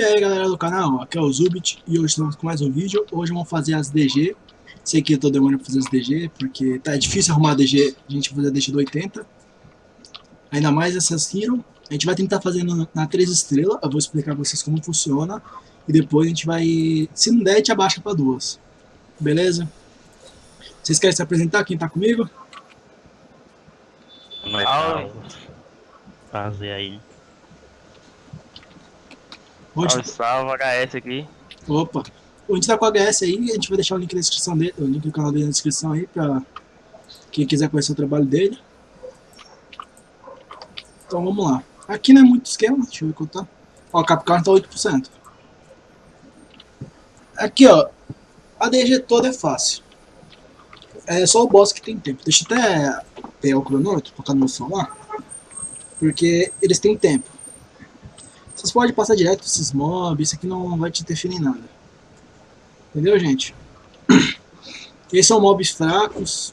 E aí galera do canal, aqui é o Zubit e hoje estamos com mais um vídeo. Hoje vamos fazer as DG. Sei que eu tô demorando pra fazer as DG, porque tá difícil arrumar a DG, a gente vai fazer a DG do 80. Ainda mais essas Hero. A gente vai tentar fazer na 3 estrelas, eu vou explicar pra vocês como funciona. E depois a gente vai, se não der, a gente abaixa pra duas. Beleza? Vocês querem se apresentar, quem tá comigo? Salve. Fazer aí. Onde... Salve, salve, HS aqui. Opa! A gente tá com o HS aí, a gente vai deixar o link na descrição dele, o link do canal dele na descrição aí pra quem quiser conhecer o trabalho dele. Então vamos lá. Aqui não é muito esquema, deixa eu ver quanto tá. Ó, o Capcom tá 8%. Aqui ó, a DG toda é fácil. É só o boss que tem tempo. Deixa eu até pegar o cronômetro, colocar no meu celular. Porque eles têm tempo. Vocês podem passar direto esses mobs, isso aqui não vai te interferir em nada. Entendeu, gente? Esses são mobs fracos,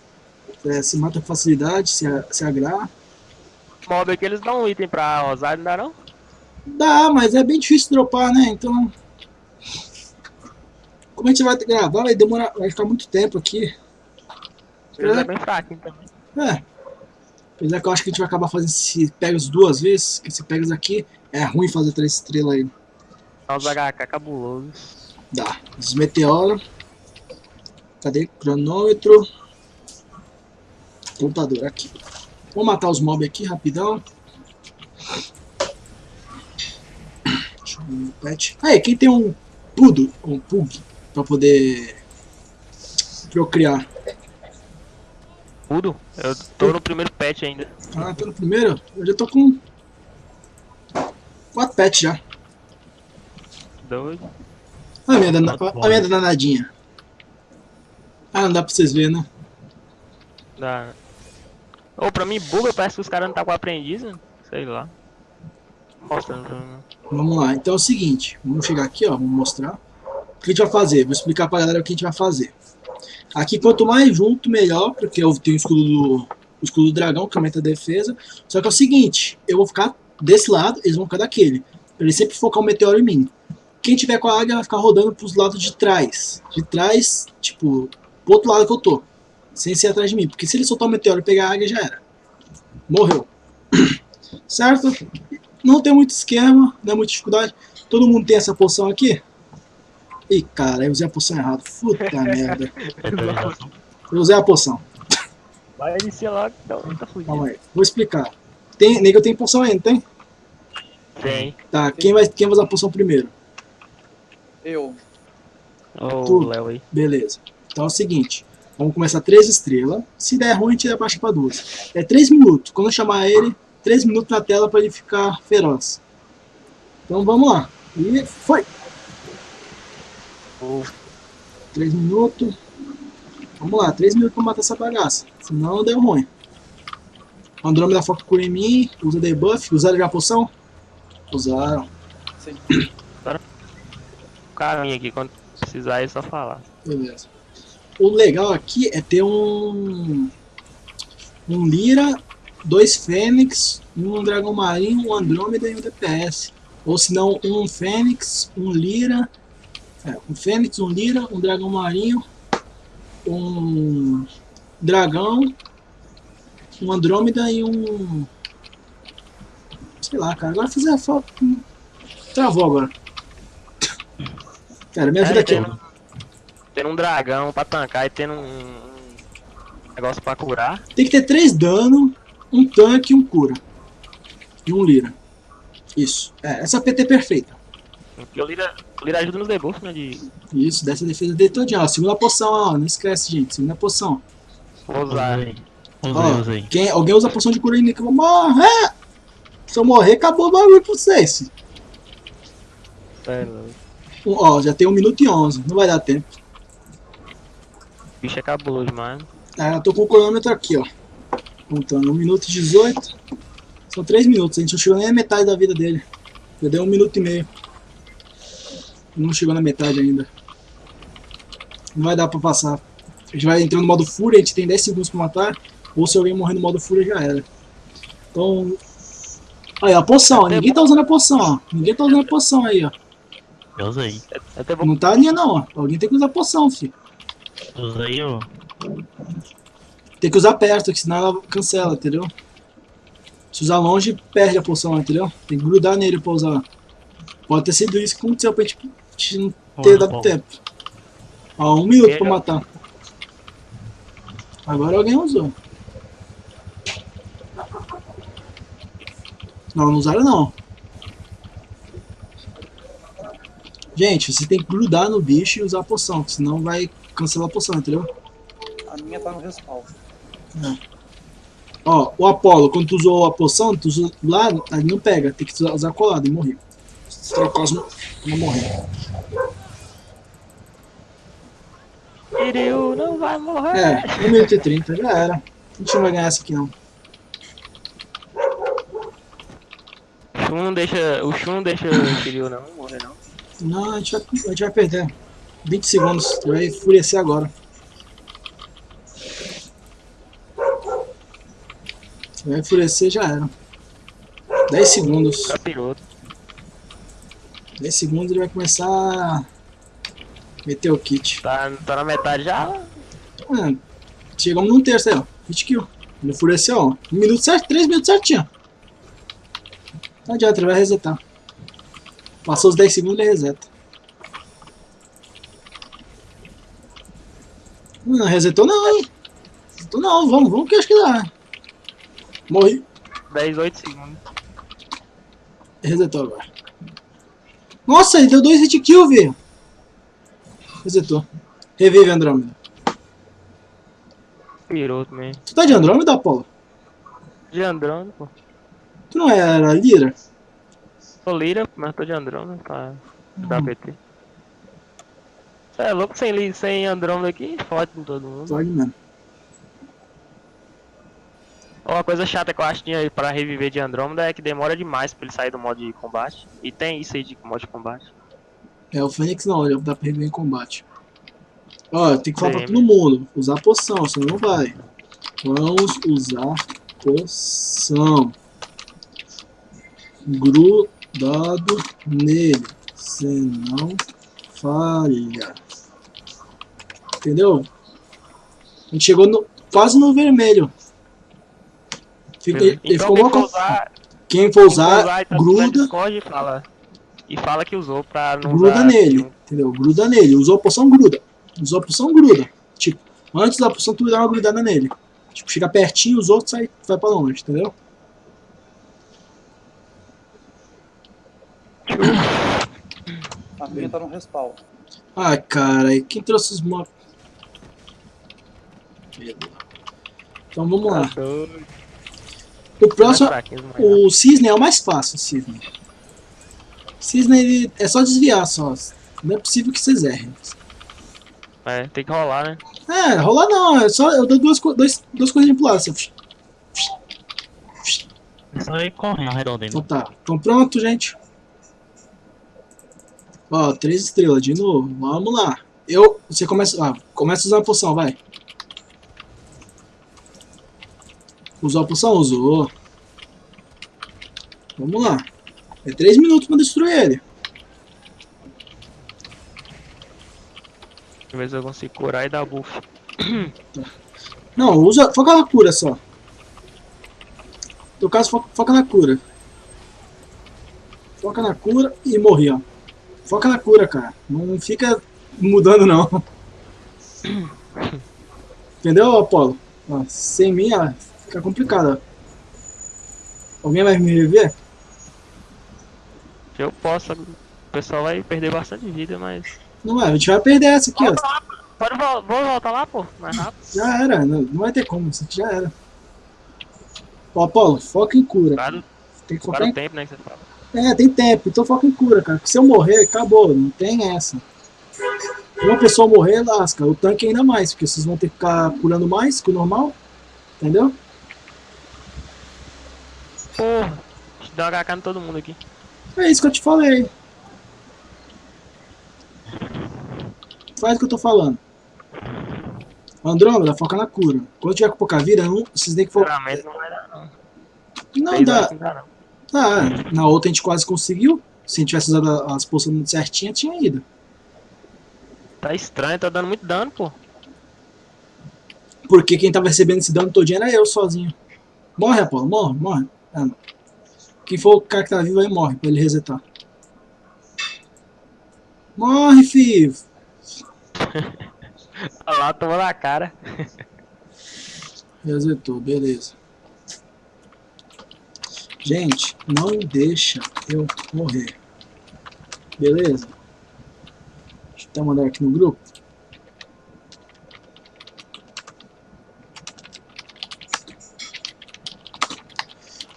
é, se mata com facilidade, se, se agrar. Mob aqui eles dão um item pra usar, não dá não? Dá, mas é bem difícil dropar, né? Então... Como a gente vai gravar, vai demorar, vai ficar muito tempo aqui. Ele é bem fraquinho também. É. Apesar que eu acho que a gente vai acabar fazendo se pegas duas vezes, que se pegas aqui, é ruim fazer três estrelas aí. Os HK cabuloso. Dá. Os meteoros. Cadê? Cronômetro. Computador aqui. Vou matar os mobs aqui rapidão. Deixa eu ver meu pet. Aí, quem tem um pudo, um pug, pra poder procriar. Tudo? Eu tô no primeiro patch ainda. Ah, tô no primeiro? Eu já tô com... Quatro pets já. Doido. Olha a minha, dana... Olha a minha danadinha. Ah, não dá pra vocês verem, né? Dá. Ô, pra mim buga, parece que os caras não tá com aprendiz, né? Sei lá. Mostrando mim. Vamos lá, então é o seguinte. Vamos chegar aqui, ó, vamos mostrar. O que a gente vai fazer? Vou explicar pra galera o que a gente vai fazer. Aqui quanto mais junto, melhor, porque eu tenho o escudo do, o escudo do dragão, que aumenta a defesa. Só que é o seguinte, eu vou ficar desse lado, eles vão ficar daquele. Pra ele sempre focar o meteoro em mim. Quem tiver com a águia vai ficar rodando pros lados de trás. De trás, tipo, pro outro lado que eu tô. Sem ser atrás de mim. Porque se ele soltar o meteoro e pegar a águia, já era. Morreu. certo? Não tem muito esquema, não é muita dificuldade. Todo mundo tem essa poção aqui? Ih, cara, eu usei a poção errada. Puta merda. Eu usei a poção. Vai iniciar lá, então tá fudido. Calma aí. Vou explicar. Tem, nego tem poção ainda, tem? Tem. Tá, quem vai, quem vai usar a poção primeiro? Eu. Tu. Léo aí. Beleza. Então é o seguinte. Vamos começar 3 estrelas. Se der ruim, a gente abaixa pra 2. É 3 minutos. Quando eu chamar ele, 3 minutos na tela pra ele ficar feroz. Então vamos lá. E foi. Ô, 3 minutos. Vamos lá, 3 minutos pra matar essa bagaça. Senão deu ruim. Andrômeda foca cura em mim. Usa debuff. Usaram já a poção? Usaram. Sim. o caminho aqui, quando precisar é só falar. Beleza. O legal aqui é ter um. Um Lira, dois Fênix, um Dragão Marinho, um Andrômeda e um DPS. Ou se não, um Fênix, um Lira. É, um Fênix, um Lira, um Dragão Marinho, um Dragão, um Andrômeda e um. Sei lá, cara. Agora fazer a foto. Travou agora. Cara, me ajuda É, aqui. tendo, tendo um dragão pra tancar e tendo um, um negócio pra curar. Tem que ter três dano, um tanque e um cura. E um lira. Isso. É, essa PT é perfeita. Porque o Lira, o Lira ajuda nos debuffs, né? De Isso, dessa defesa dele todinha. Ó, segunda poção, ó. Não esquece, gente. Segunda poção. usar. Usei, Ó, usei. Quem, alguém usa a poção de cura em que eu vou morrer. Se eu morrer, acabou o bagulho pra vocês. É. Um, Ó, já tem 1 minuto e 11. Não vai dar tempo. o bicho é cabuloso demais. É, eu tô com o cronômetro aqui, ó. Contando. 1 minuto e 18. São 3 minutos. A gente não chegou nem a metade da vida dele. Já deu 1 minuto e meio. Não chegou na metade ainda. Não vai dar pra passar. A gente vai entrar no modo fúria, a gente tem 10 segundos pra matar. Ou se alguém morrer no modo fúria, já era. Então... Aí, a poção. ó. Ninguém tá usando a poção, ó. Ninguém tá usando a poção aí, ó. Eu usei. Eu até vou Não tá a linha não, ó. Alguém tem que usar poção, filho. Usei o. Tem que usar perto, que senão ela cancela, entendeu? Se usar longe, perde a poção, entendeu? Tem que grudar nele pra usar. Pode ter sido isso que aconteceu pra gente, gente não ter Olha, dado bom. tempo. Ó, um minuto pra matar. Agora alguém usou. Não, não usaram não. Gente, você tem que grudar no bicho e usar a poção, senão vai cancelar a poção, entendeu? A minha tá no respaldo. Ó, o Apolo, quando tu usou a poção, tu usou lá, ali não pega, tem que usar- usar colado e morrer. Se trocar os não, morrer. Kiryu não vai morrer. É, 1 minuto e 30, já era. A gente não vai ganhar essa aqui não. Shun não deixa. O Shun não deixa o Kiryu não morrer não. Não, a gente vai, a gente vai perder. 20 segundos, tu vai enfurecer agora. Se vai enfurecer, já era. 10 segundos. Capiroto. 10 segundos ele vai começar a meter o kit. Tá, tá na metade já. Ah, chegamos num terço aí, ó. Hit kill. Ele enfureceu, ó. Um minuto certo, três minutos certinho. Não adianta, ele vai resetar. Passou os 10 segundos, ele reseta. Não, resetou não, hein? Resetou não, vamos, vamos que acho que dá. Morri. 10, 8 segundos. Resetou agora. Nossa, ele deu dois hit kill, velho. Resetou. Revive Andrômeda. Piroto mesmo. Tu tá de Andrômeda, Apolo? De Andrômeda, pô. Tu não era Lira? Sou Lira, mas tô de Andrômeda pra dar PT. Cê é louco sem, sem Andrômeda aqui? Fode com todo mundo. Pode mesmo. Uma coisa chata que eu acho que pra reviver de Andrômeda é que demora demais pra ele sair do modo de combate. E tem isso aí de modo de combate. É, o Fênix não, ele dá pra reviver em combate. Ó, tem que falar pra Tem. todo mundo. Usar poção, senão não vai. Vamos usar poção. Grudado nele. Senão falha. Entendeu? A gente chegou no, quase no vermelho. Fica, ele então ficou quem usar, Quem for usar, usar então, gruda. E fala. E fala que usou pra não gruda nele, entendeu? Gruda nele. Usou a poção, gruda. Usou a poção, gruda. Tipo, antes da poção, tu dá uma grudada nele. Tipo, chega pertinho, os outros sai, vai pra longe, entendeu? A minha tá no respaldo. Ai, cara, e quem trouxe os mobs? Então vamos lá. Doido. O próximo, o Cisne é o mais fácil, o Cisne. Cisne, ele é só desviar, só. Não é possível que vocês errem. É, tem que rolar, né? É, rolar não, é só, eu dou duas, dois, duas coisas pro lado, assim. É só ir correndo. Então tá. Então pronto, gente. Ó, três estrelas de novo. Vamos lá. Eu. Você começa. Ah, começa a usar a poção, vai. Usou a poção? Usou. Vamos lá. É três minutos pra destruir ele. Deixa eu consigo curar e dar buff. Não, usa. Foca na cura só. No caso, foca, foca na cura. Foca na cura e morri, ó. Foca na cura, cara. Não fica mudando, não. Entendeu, Apolo? Ó, sem mim, ó, fica complicado, ó. Alguém vai me rever? Eu posso, o pessoal vai perder bastante vida, mas. Não vai, a gente vai perder essa aqui, ó. Volta lá, pô. Pode vol vou voltar lá, pô, mais rápido. Já era, não, não vai ter como, isso aqui já era. Ó, Apolo, foca em cura. Para, Tem que focar em o tempo, né, que você fala. É, tem tempo, então foca em cura, cara. Porque se eu morrer, acabou, não tem essa. Uma pessoa morrer, lasca. O tanque ainda mais, porque vocês vão ter que ficar curando mais que o normal. Entendeu? Porra, uma HK em todo mundo aqui. É isso que eu te falei. Faz o que eu tô falando. Andrômeda, foca na cura. Quando tiver com pouca vida, não, vocês têm que focar. Sinceramente, não vai dar, não. Não dá. não dá, não. Ah, na outra a gente quase conseguiu. Se a gente tivesse usado as poções certinhas, tinha ido. Tá estranho, tá dando muito dano, pô. Porque quem tava recebendo esse dano todinho era eu sozinho. Morre, Apolo, morre, morre. Ah, não. Quem for o cara que tá vivo aí morre, pra ele resetar. Morre, filho! Olha lá, tomou na cara. Resetou, beleza. Gente, não deixa eu morrer. Beleza? Deixa eu até mandar aqui no grupo.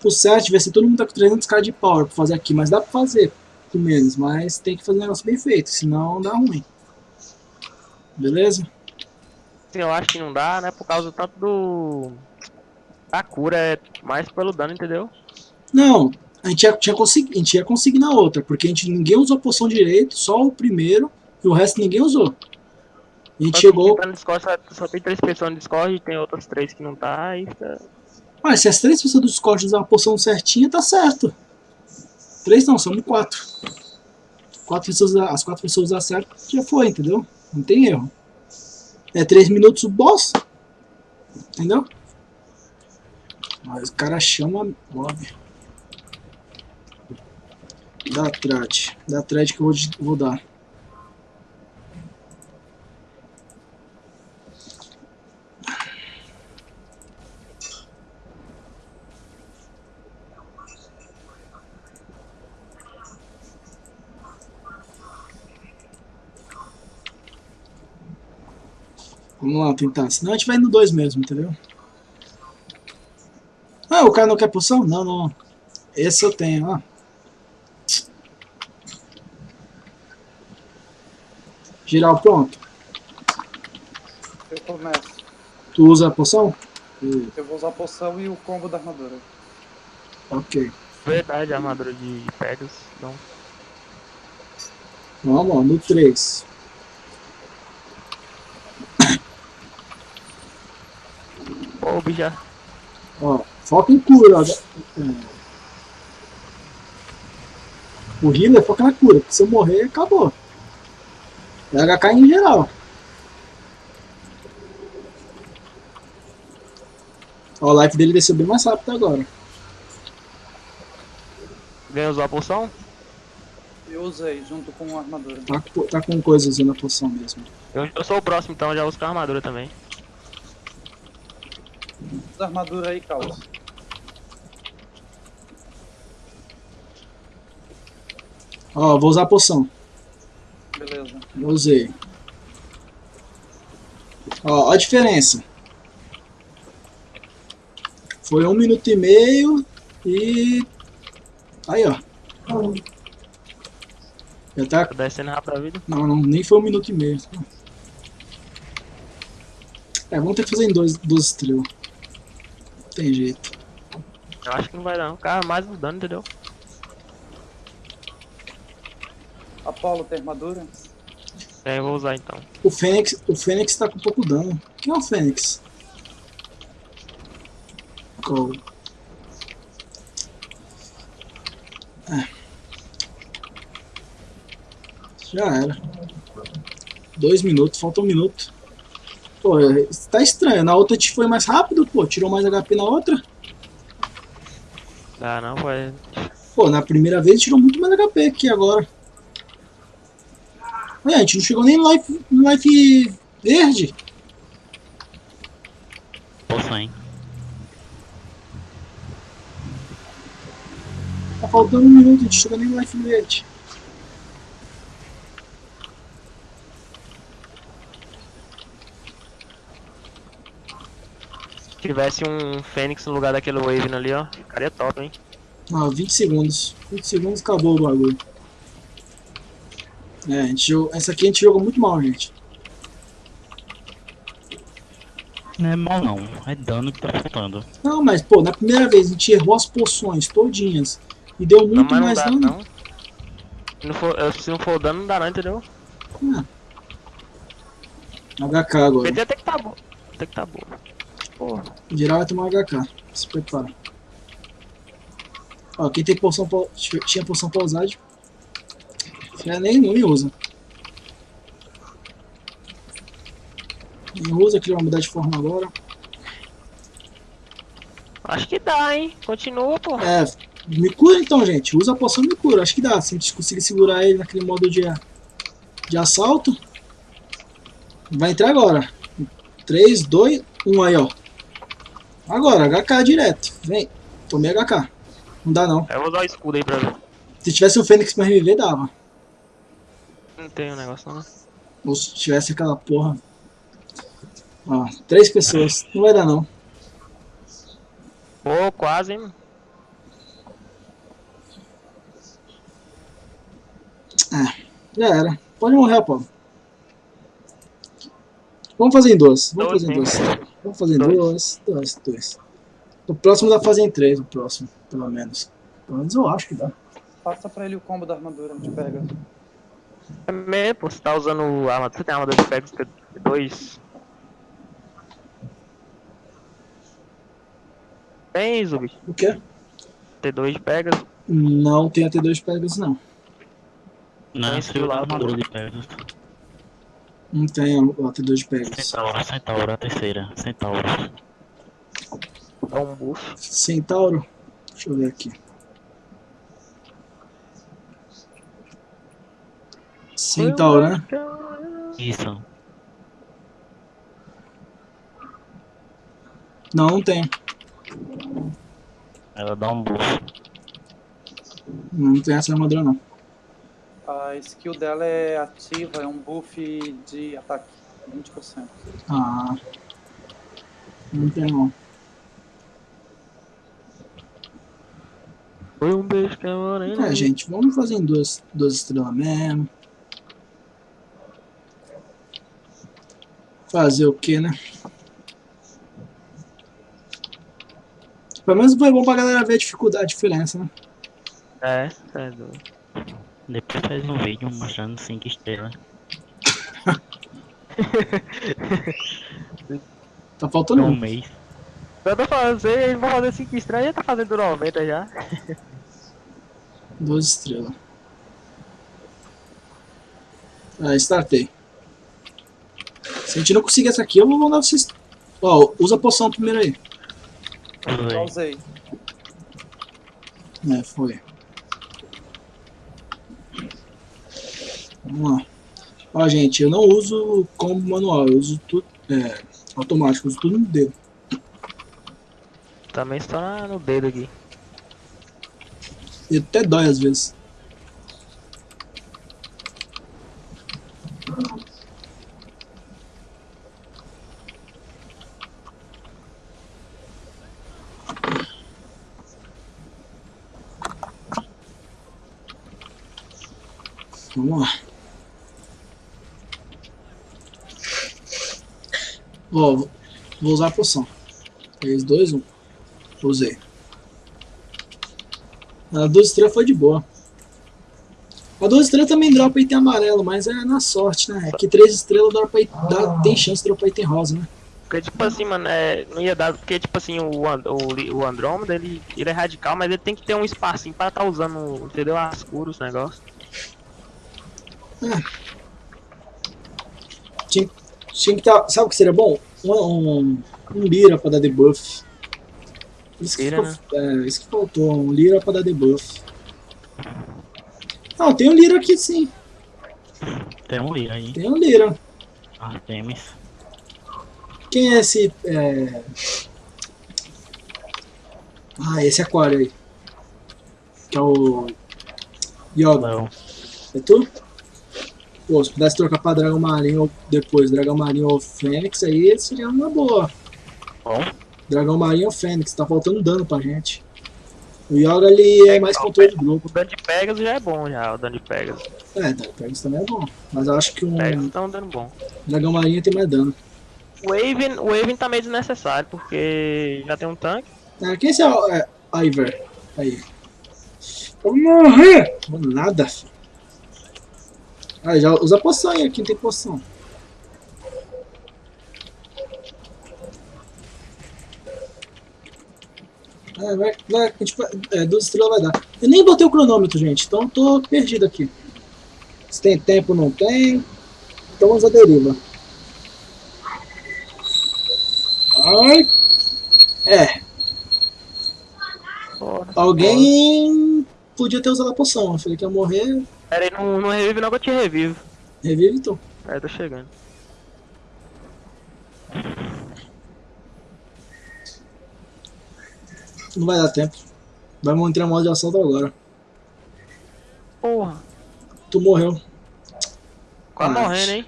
O certo vai ser todo mundo tá com 300k de power pra fazer aqui, mas dá pra fazer com menos, mas tem que fazer um negócio bem feito, senão dá ruim. Beleza? Eu acho que não dá, né? Por causa tanto do. A cura é mais pelo dano, entendeu? Não, a gente ia, tinha consegui, a gente ia conseguir na outra, porque a gente ninguém usou a poção direito, só o primeiro, e o resto ninguém usou. A gente Só chegou. tá no Discord só, só tem três pessoas no Discord e tem outras três que não tá, aí tá. Mas se as três pessoas do Discord usar a poção certinha, tá certo. Três não, somos quatro. quatro pessoas, as quatro pessoas usar certo, já foi, entendeu? Não tem erro. É três minutos o boss. Entendeu? Mas o cara chama mob. Dá trade. Dá trade que eu vou, vou dar. Vamos lá tentar. Senão a gente vai no 2 mesmo, entendeu? Ah, o cara não quer poção? Não, não. Esse eu tenho, ó. Geral pronto. Eu começo. Tu usa a poção? Eu vou usar a poção e o combo da armadura. ok. Verdade, a armadura de Pegasus. Não. Vamos lá, no 3. Pô, o bicho já. Ó, foca em cura. ó. É. O healer foca na cura, porque se eu morrer, acabou. É HK em geral. Ó, o life dele desceu bem mais rápido agora. Ganhou usar a poção? Eu usei junto com a armadura. Tá, com- tá com coisa usando a poção mesmo. Eu, eu sou o próximo, então eu já uso com a armadura também. Usa a armadura aí, Caos. Ó, vou usar a poção. Usei. Ó, ó a diferença. Foi um minuto e meio e. Aí, ó. Já tá. Tô descendo rápido a vida. Não, não, nem foi um minuto e meio. É, vamos ter que fazer em dois, duas estrelas. Não tem jeito. Eu acho que não vai dar, não. Cara, mais um dano, entendeu? Apolo tem armadura? É, eu vou usar então. O Fênix, o Fênix tá com pouco dano. Quem é o Fênix? Qual? É. Já era. Dois minutos, falta um minuto. Pô, é, tá estranho. Na outra gente foi mais rápido, pô. Tirou mais HP na outra. Dá não, vai. Pô, na primeira vez tirou muito mais HP que agora. Olha, a gente não chegou nem no life, no life verde. Poção, hein? Tá faltando um minuto, a gente chegou nem no life verde. Se tivesse um Fênix no lugar daquele Wave ali, ó. Ficaria top, hein? Ah, 20 segundos. 20 segundos acabou o bagulho. É, a gente jogou, essa aqui a gente jogou muito mal, gente. Não é mal não, é dano que tá faltando. Não, mas pô, na primeira vez a gente errou as poções todinhas. E deu Não, muito mas não mais dá, dano. não. Se não, for, eh, se não for dano, não dá não, entendeu? HK agora. PT tem que tá bom. Tem que tá bom. Porra. Em geral vai tomar HK. Se prepara. Ó, quem tem poção pra, tinha poção pra É, nem, nem usa. Nem usa, que ele vai mudar de forma agora. Acho que dá, hein? Continua, pô. É, me cura então, gente. Usa a poção e me cura. Acho que dá. Se a gente conseguir segurar ele naquele modo de, de assalto. Vai entrar agora. 3, 2, 1 aí, ó. Agora, HK direto. Vem. Tomei HK. Não dá não. Eu vou usar o escudo aí pra ver. Se tivesse o Fênix pra reviver, dava. Não tem um negócio não. né? Ou se tivesse aquela porra. Ó, três pessoas. Não vai dar não. Pô, quase, hein? Já era. Pode morrer, Apolo. Vamos fazer em duas. Vamos Dois, fazer em hein? duas. Vamos fazer em Dois. duas. Dois, dois. O próximo dá pra fazer em três, o próximo, pelo menos. Pelo menos eu acho que dá. Passa pra ele o combo da armadura de pega. É mesmo, pô. Você tá usando a armadura. Você tem armadura de Pegasus T2? Tem, Zubi? O quê? T2 de Pegasus. Não tem AT2 Pegasus, não. Não, Tem é o lá, armadura de Pegasus. Não tem o AT2 de Pegasus. Centauro, Centauro, a terceira. Centauro. Dá um buff. Centauro? Deixa eu ver aqui. Centauro, né? Isso. Não, não tem. Ela dá um buff. Não tem essa armadura, não. A skill dela é ativa, é um buff de ataque. 20%. Ah. Não tem, não. Foi um beijo que a morena. É, gente, vamos fazer em duas, duas estrelas mesmo. Fazer o que, né? Pelo menos foi bom pra galera ver a dificuldade, a diferença, né? É, é doido. Depois faz um vídeo mostrando 5 estrelas. Tá faltando um mês. Eu tô fazendo, eles vão fazer 5 estrelas já tá fazendo 90 já. Duas estrelas. Ah, startei. Se a gente não conseguir essa aqui, eu vou mandar vocês. Ó, usa a poção primeiro aí. Já Usei. É, foi. Vamos lá. Ó, gente, eu não uso combo manual, eu uso tudo é, automático, eu uso tudo no dedo. Também está no dedo aqui. E até dói às vezes. Vamos lá. Ó, vou vou usar a poção. 3, 2, 1. Usei. A 12 estrelas foi de boa. A 12 estrelas também dropa item amarelo, mas é na sorte, né? É que 3 estrelas dropa item, dá, tem chance de dropar item rosa, né? Porque, tipo assim, mano, é, não ia dar. Porque, tipo assim, o, And- o, o Andrômeda, ele, ele é radical, mas ele tem que ter um espacinho pra tá usando, entendeu? As curas, os negócios. Tinha, tinha que tá. Sabe o que seria bom? Um, um, um Lira pra dar debuff. Isso que, Lira, ficou- é, isso que faltou, um Lira pra dar debuff. Não, tem um Lira aqui sim. Tem um Lira aí. Tem um Lira. Artemis. Quem é esse. É... Ah, esse aquário aí. Que é o. Yoga. É tu? Pô, se pudesse trocar pra Dragão Marinho ou depois, Dragão Marinho ou Fênix, aí seria uma boa. Bom. Dragão Marinho ou Fênix, tá faltando dano pra gente. O Yoga ele é mais controle de grupo. O dano de Pegasus já é bom, já, o dano de Pegasus. É, Pegasus também é bom. Mas eu acho que um Pegasus tá um dano bom. Dragão Marinho tem mais dano. O Waven, o Waven tá meio desnecessário, porque já tem um tanque. É, quem é esse é, é, Iver? Aí. Vou morrer! Vou nada, filho. Ah, já usa poção aí, aqui tem poção. É, vai, vai, a gente vai, é, duas estrelas vai dar. Eu nem botei o cronômetro, gente, então tô perdido aqui. Se tem tempo, não tem. Então vamos à deriva. Ai. É, Bora. alguém podia ter usado a poção. Eu falei que ia morrer. Pera aí, não, não revive não que eu te revivo. Revive então. Aí tô chegando. Não vai dar tempo. Vamos entrar em modo de assalto agora. Porra. Tu morreu. Quase Ah, morrendo, hein?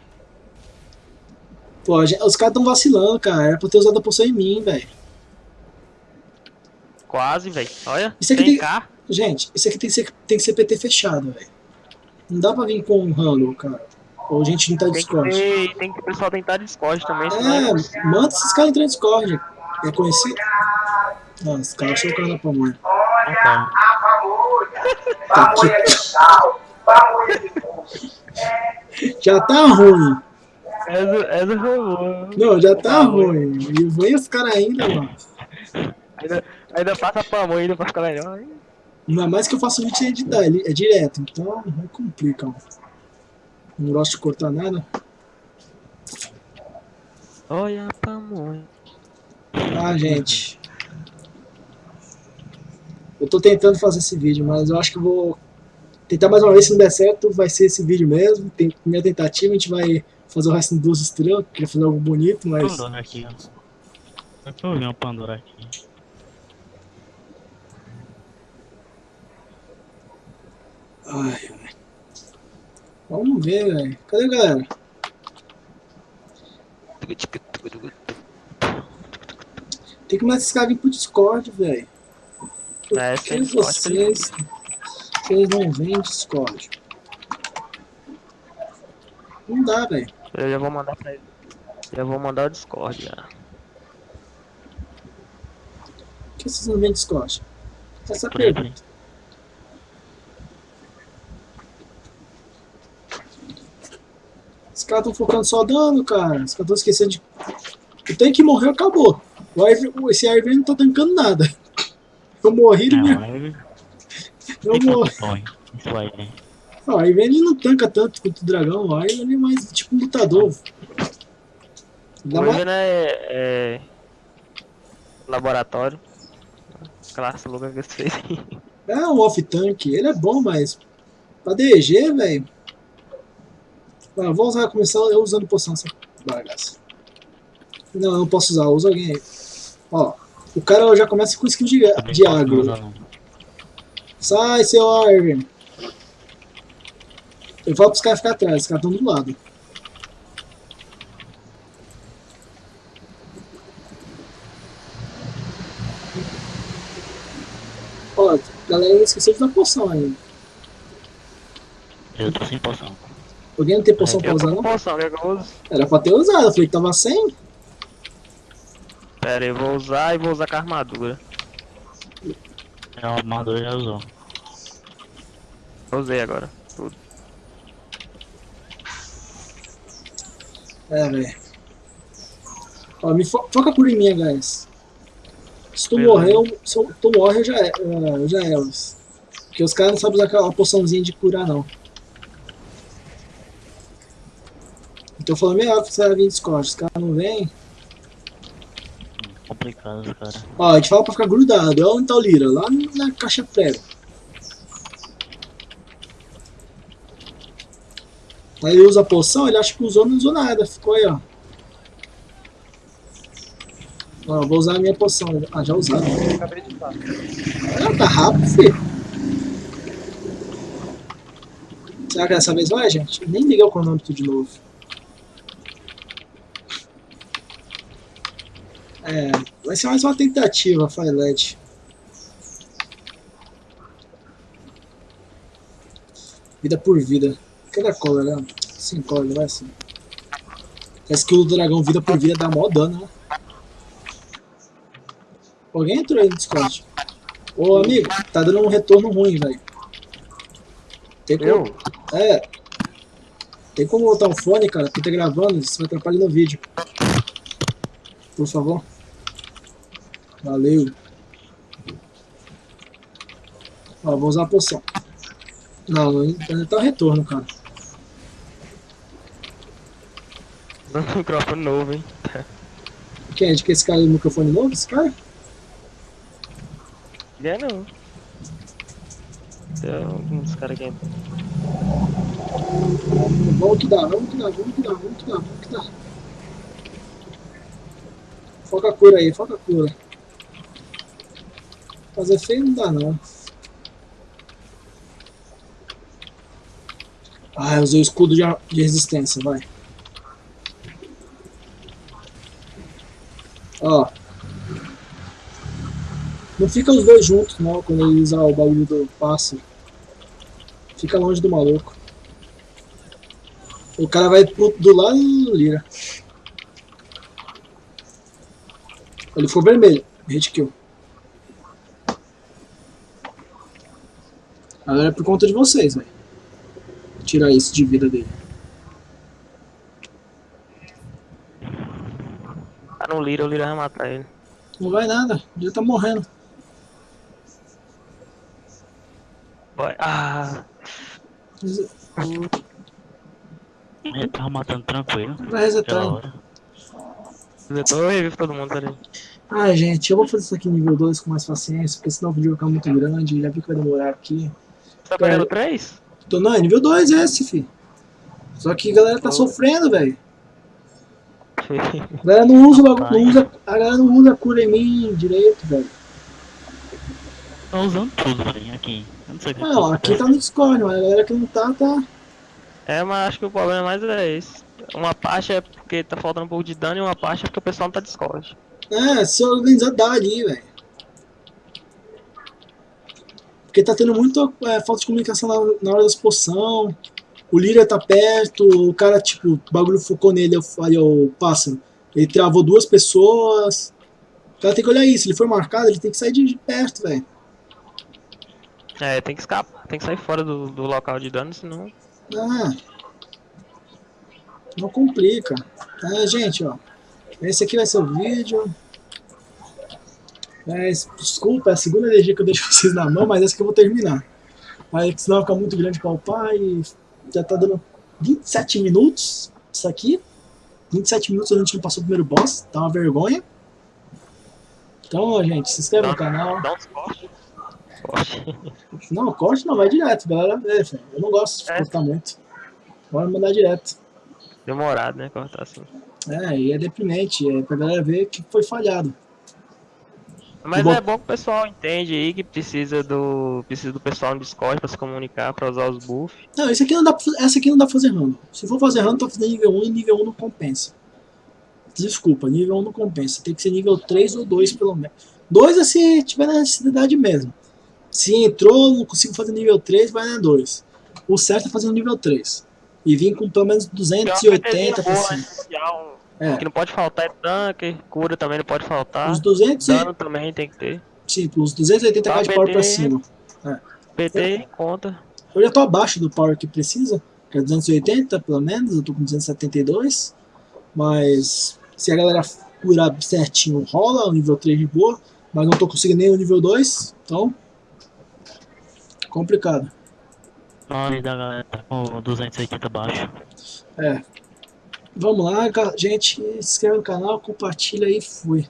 Pô, a gente- os caras tão vacilando, cara. Era pra ter usado a poção em mim, velho. Quase, velho. Olha, Isso aqui tem. Gente, isso aqui tem que ser, tem que ser PT fechado, velho. Não dá pra vir com um random, cara. Ou gente não tá que, Discord. ter, tem que o pessoal tentar Discord também, é É, manda esses caras entrar no Discord. É conhecido. Nossa, os caras acham o cara da pamonha. Não tá. Tá aqui. Já tá ruim. Essa, essa foi boa. Não, já tá Tá ruim. E vem os caras ainda, mano. Ainda, ainda passa pra mão ainda pra ficar melhor. hein? Ainda mais que eu faço vídeo sem editar, ele é direto, então não complica. ó. Não gosto de cortar nada. Olha a pamonha. Ah, gente. Eu tô tentando fazer esse vídeo, mas eu acho que eu vou tentar mais uma vez. Se não der certo, vai ser esse vídeo mesmo. Tem minha tentativa, a gente vai fazer o resto em duas estrelas. Queria fazer algo bonito, mas. Pandora aqui, ó. Eu tô vendo uma Pandora aqui. Ai, ai. Vamos ver, velho. Cadê galera? Tem que mais esses caras virem pro Discord, velho. É, que vocês, vocês não vêm Discord? Não dá, velho. Eu já vou mandar pra ele. Já vou mandar o Discord já. Por que vocês não vêm Discord? Essa é a pergunta. Caras estão focando só dano, cara. Os caras estão esquecendo de. O tanque morreu, acabou. O Ivy, esse Ivy não tá tancando nada. Eu morri. Não, aí eu morri. Isso né? Ah, o Ivy ele não tanca tanto quanto o dragão. O Ivy ele é mais tipo um lutador. Dá O mais... Ivan é, é. Laboratório. Classe louca que você fez aí. É um off-tank. Ele é bom, mas. Pra DG, velho. Ah, vou usar, começar eu usando poção essa bagaça. Não, eu não posso usar, usa alguém aí. Ó, o cara já começa com skill de, de agro. Sai, seu Irving. Eu falo pros caras ficar atrás, os caras estão do lado. Ó, galera esqueceu de dar poção ainda. Eu tô sem poção. Alguém não tem poção pra Eu usar não? poção, use? Era pra ter usado, eu falei que tava sem. Pera aí, eu vou usar e vou usar com a armadura. É uma armadura já usou. Usei agora. Tudo. É, velho. Ó, me fo foca por em mim, guys. Se tu morrer, eu, se eu- tu morre, eu já é. Eu já é. os- Porque os caras não sabem usar aquela poçãozinha de curar, não. Então falando melhor que você vai vir Discord. Os caras não vêm. Complicado, cara. Ó, a gente fala pra ficar grudado. Olha onde tá o Lira? Lá na caixa prego. Aí ele usa a poção, ele acha que usou, não usou nada. Ficou aí, ó. Ó, eu vou usar a minha poção. Ah, já usaram. Acabei de usar. Ah, tá rápido, filho. Será que dessa vez vai, gente? Nem liguei o cronômetro de novo. É, vai ser mais uma tentativa, Firelight. Vida por vida. Cadê a cola, né? Sem cola, vai assim. A skill do dragão vida por vida dá mó dano, né? Alguém entrou aí no Discord. Ô amigo, tá dando um retorno ruim, velho. Tem como. Eu? É. Tem como botar um fone, cara? Porque tá gravando, isso vai atrapalhar no vídeo. Por favor. Valeu. Ó, vou usar a poção. Não, ainda tá o retorno, cara. Um microfone novo, hein? Quem é? De que esse cara é microfone novo? Esse cara? É não. Tem alguns caras aqui. Vamos que dá, vamos que dá, vamos que dá, vamos que dá, vamos que dá. Foca a cura aí, foca a cura. Fazer feio não dá não. Ah, eu usei o escudo de, de resistência, vai. Ó. Não fica os dois juntos não, quando ele usar o bagulho do passe. Fica longe do maluco. O cara vai pro, do lado do Lira. Ele ficou vermelho. Hit kill. Agora é por conta de vocês, velho. Tirar isso de vida dele. Tá no Lira, o Lira vai matar ele. Não vai nada. Ele tá morrendo. Vai. Ah! Ele tava matando tranquilo. Vai resetar. Hora. Eu revivo todo mundo ali. Ai, gente, eu vou fazer isso aqui nível 2 com mais paciência, porque senão o vídeo vai ficar muito grande. Já vi que vai demorar aqui. Tá pegando 3? Tô, não, é nível 2 esse, fi. Só que a galera tá Oh. sofrendo, velho. A galera não usa, o bagulho- não usa, a galera não usa a cura em mim direito, velho. Tá usando tudo, velho, aqui. Eu não sei o que Não, que aqui tá no Discord, mas a galera que não tá, tá. É, mas acho que o problema mais é esse. Uma parte é porque tá faltando um pouco de dano e uma parte é porque o pessoal não tá Discord. É, se organizar dá ali, velho. Porque tá tendo muita é, falta de comunicação na, na hora das poção. O Lyria tá perto, o cara, tipo, o bagulho focou nele, falei, o pássaro. Ele travou duas pessoas. O cara tem que olhar isso, ele foi marcado, ele tem que sair de, de perto, velho. É, tem que escapar, tem que sair fora do, do local de dano, senão. Ah. Não complica. É, gente, ó. Esse aqui vai ser o vídeo. É, desculpa, é a segunda energia que eu deixo vocês na mão, mas essa que eu vou terminar. Aí senão fica muito grande pra upar e já tá dando 27 minutos isso aqui. 27 minutos a gente não passou o primeiro boss, tá uma vergonha. Então, gente, se inscreve no canal. Dá uns cortes. Corte. Não, corte não, vai direto, galera. É, eu não gosto de É. cortar muito. Bora mandar direto. Demorado, né? Cortar assim. É, e é deprimente, é pra galera ver que foi falhado. Mas Bom. é bom que o pessoal entende aí que precisa do. Precisa do pessoal no Discord pra se comunicar, pra usar os buffs. Não, esse aqui não dá pra, essa aqui não dá pra fazer random. Se for fazer random, tá fazendo nível 1 e nível 1 não compensa. Desculpa, nível 1 não compensa. Tem que ser nível 3 ou 2 pelo menos. 2 é se tiver necessidade mesmo. Se entrou, não consigo fazer nível 3, vai na 2. O certo é fazer no nível 3. E vir com pelo menos 280 pra boa, cima. É, O que não pode faltar é tanque, cura também não pode faltar. os 200 e, Dano também tem que ter. sim, os 280 Tá, de power pra PT. cima. PT conta. Eu já tô abaixo do power que precisa, que é 280 pelo menos, eu tô com 272. Mas se a galera curar certinho, rola o nível 3 de boa, mas não tô conseguindo nem o nível 2, então. Complicado. A maioria da galera tá com 280 baixo. É. Vamos lá, gente. Se inscreve no canal, compartilha e fui.